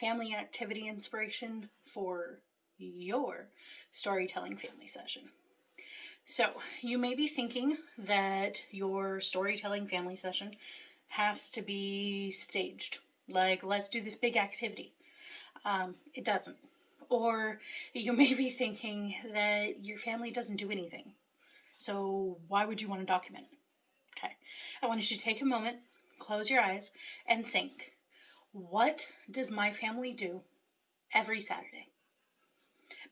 family activity inspiration for your storytelling family session. So, you may be thinking that your storytelling family session has to be staged. Like, let's do this big activity. Um, it doesn't. Or you may be thinking that your family doesn't do anything. So, why would you want to document it? Okay. I want you to take a moment, close your eyes, and think what does my family do every Saturday?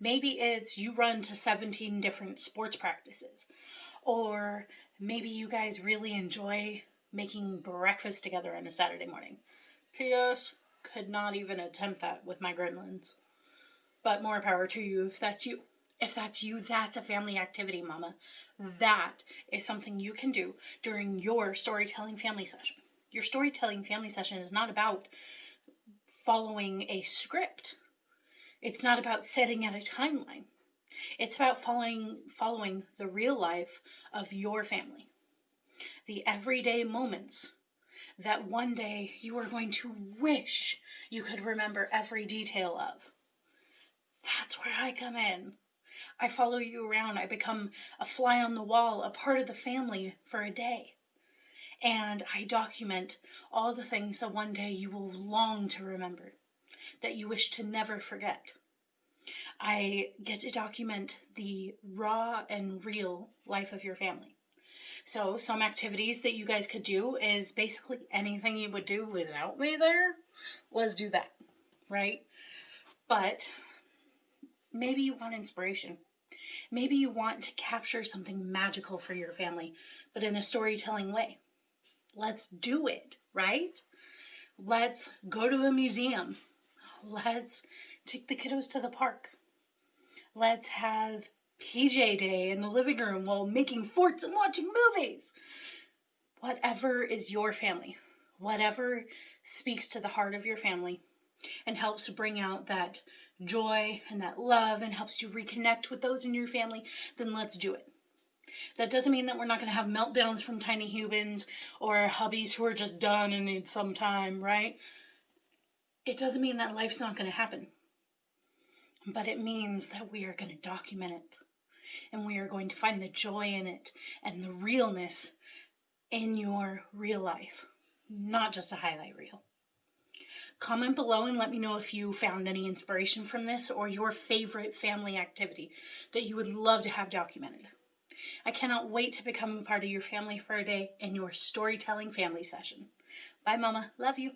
Maybe it's you run to 17 different sports practices. Or maybe you guys really enjoy making breakfast together on a Saturday morning. P.S. Could not even attempt that with my gremlins. But more power to you if that's you. If that's you, that's a family activity, mama. That is something you can do during your storytelling family session. Your storytelling family session is not about following a script. It's not about setting at a timeline. It's about following following the real life of your family. The everyday moments that one day you are going to wish you could remember every detail of. That's where I come in. I follow you around. I become a fly on the wall, a part of the family for a day and I document all the things that one day you will long to remember, that you wish to never forget. I get to document the raw and real life of your family. So, some activities that you guys could do is basically anything you would do without me there. Let's do that, right? But maybe you want inspiration. Maybe you want to capture something magical for your family, but in a storytelling way. Let's do it, right? Let's go to a museum. Let's take the kiddos to the park. Let's have PJ day in the living room while making forts and watching movies. Whatever is your family, whatever speaks to the heart of your family and helps bring out that joy and that love and helps you reconnect with those in your family, then let's do it. That doesn't mean that we're not going to have meltdowns from tiny humans or hubbies who are just done and need some time, right? It doesn't mean that life's not going to happen. But it means that we are going to document it and we are going to find the joy in it and the realness in your real life, not just a highlight reel. Comment below and let me know if you found any inspiration from this or your favorite family activity that you would love to have documented. I cannot wait to become a part of your family for a day in your storytelling family session. Bye, Mama. Love you.